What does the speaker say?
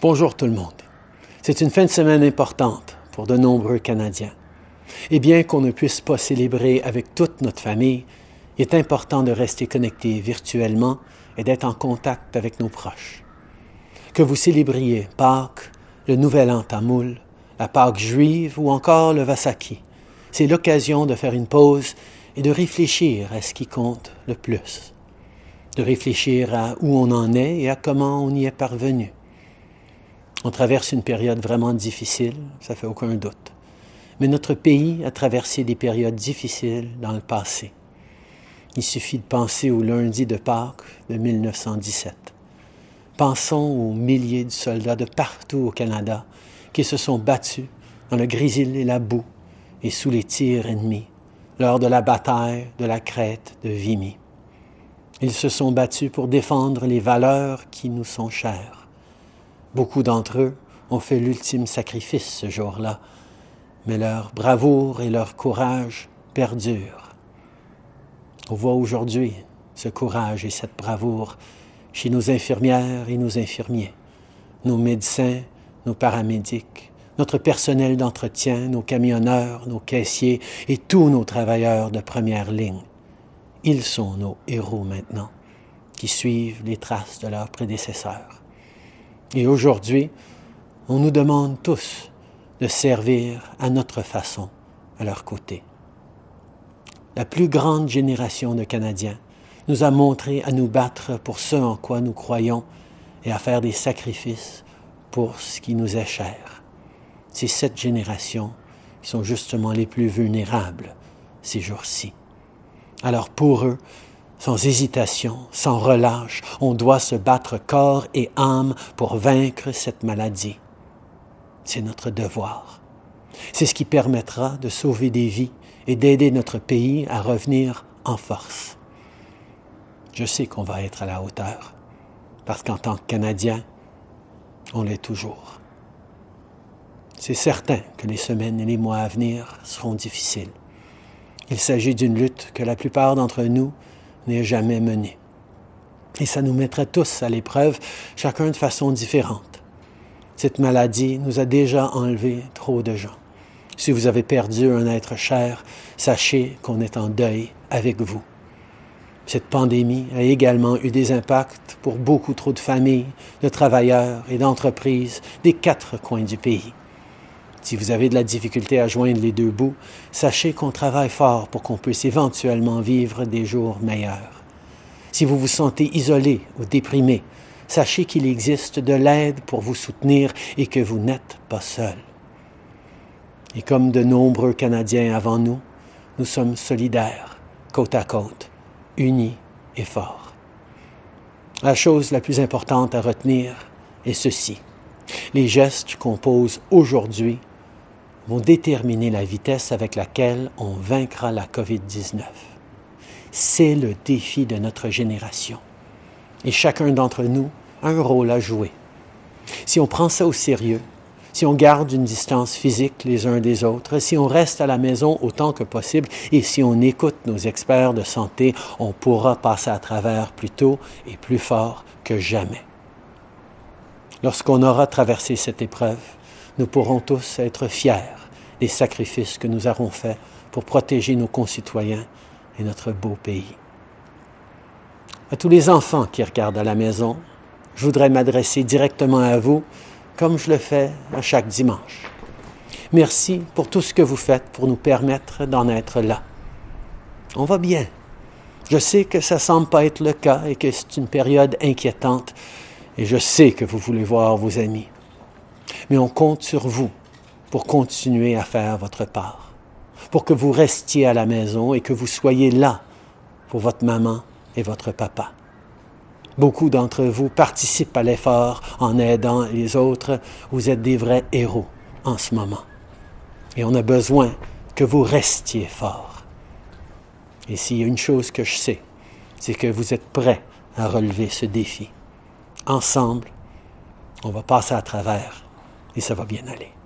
Bonjour tout le monde. C'est une fin de semaine importante pour de nombreux Canadiens. Et bien qu'on ne puisse pas célébrer avec toute notre famille, il est important de rester connecté virtuellement et d'être en contact avec nos proches. Que vous célébriez Pâques, le Nouvel An tamoul, la Pâque juive ou encore le Vasaki, c'est l'occasion de faire une pause et de réfléchir à ce qui compte le plus. De réfléchir à où on en est et à comment on y est parvenu on traverse une période vraiment difficile, ça fait aucun doute. Mais notre pays a traversé des périodes difficiles dans le passé. Il suffit de penser au lundi de Pâques de 1917. Pensons aux milliers de soldats de partout au Canada qui se sont battus dans le grésil et la boue et sous les tirs ennemis lors de la bataille de la crête de Vimy. Ils se sont battus pour défendre les valeurs qui nous sont chères Beaucoup d'entre eux ont fait l'ultime sacrifice ce jour-là, mais leur bravoure et leur courage perdurent. On voit aujourd'hui ce courage et cette bravoure chez nos infirmières et nos infirmiers, nos médecins, nos paramédics, notre personnel d'entretien, nos camionneurs, nos caissiers et tous nos travailleurs de première ligne. Ils sont nos héros maintenant, qui suivent les traces de leurs prédécesseurs. Et aujourd'hui, on nous demande tous de servir à notre façon à leur côté. La plus grande génération de Canadiens nous a montré à nous battre pour ce en quoi nous croyons et à faire des sacrifices pour ce qui nous est cher. C'est cette génération qui sont justement les plus vulnérables ces jours-ci. Alors pour eux, sans hésitation, sans relâche, on doit se battre corps et âme pour vaincre cette maladie. C'est notre devoir. C'est ce qui permettra de sauver des vies et d'aider notre pays à revenir en force. Je sais qu'on va être à la hauteur, parce qu'en tant que Canadien, on l'est toujours. C'est certain que les semaines et les mois à venir seront difficiles. Il s'agit d'une lutte que la plupart d'entre nous n'est jamais mené. Et ça nous mettrait tous à l'épreuve, chacun de façon différente. Cette maladie nous a déjà enlevé trop de gens. Si vous avez perdu un être cher, sachez qu'on est en deuil avec vous. Cette pandémie a également eu des impacts pour beaucoup trop de familles, de travailleurs et d'entreprises des quatre coins du pays. Si vous avez de la difficulté à joindre les deux bouts, sachez qu'on travaille fort pour qu'on puisse éventuellement vivre des jours meilleurs. Si vous vous sentez isolé ou déprimé, sachez qu'il existe de l'aide pour vous soutenir et que vous n'êtes pas seul. Et comme de nombreux Canadiens avant nous, nous sommes solidaires, côte à côte, unis et forts. La chose la plus importante à retenir est ceci. Les gestes qu'on pose aujourd'hui vont déterminer la vitesse avec laquelle on vaincra la COVID-19. C'est le défi de notre génération. Et chacun d'entre nous a un rôle à jouer. Si on prend ça au sérieux, si on garde une distance physique les uns des autres, si on reste à la maison autant que possible et si on écoute nos experts de santé, on pourra passer à travers plus tôt et plus fort que jamais. Lorsqu'on aura traversé cette épreuve, nous pourrons tous être fiers des sacrifices que nous avons faits pour protéger nos concitoyens et notre beau pays. À tous les enfants qui regardent à la maison, je voudrais m'adresser directement à vous comme je le fais à chaque dimanche. Merci pour tout ce que vous faites pour nous permettre d'en être là. On va bien. Je sais que ça semble pas être le cas et que c'est une période inquiétante et je sais que vous voulez voir vos amis. Mais on compte sur vous pour continuer à faire votre part, pour que vous restiez à la maison et que vous soyez là pour votre maman et votre papa. Beaucoup d'entre vous participent à l'effort en aidant les autres. Vous êtes des vrais héros en ce moment. Et on a besoin que vous restiez forts. Et s'il y a une chose que je sais, c'est que vous êtes prêts à relever ce défi. Ensemble, on va passer à travers et ça va bien aller.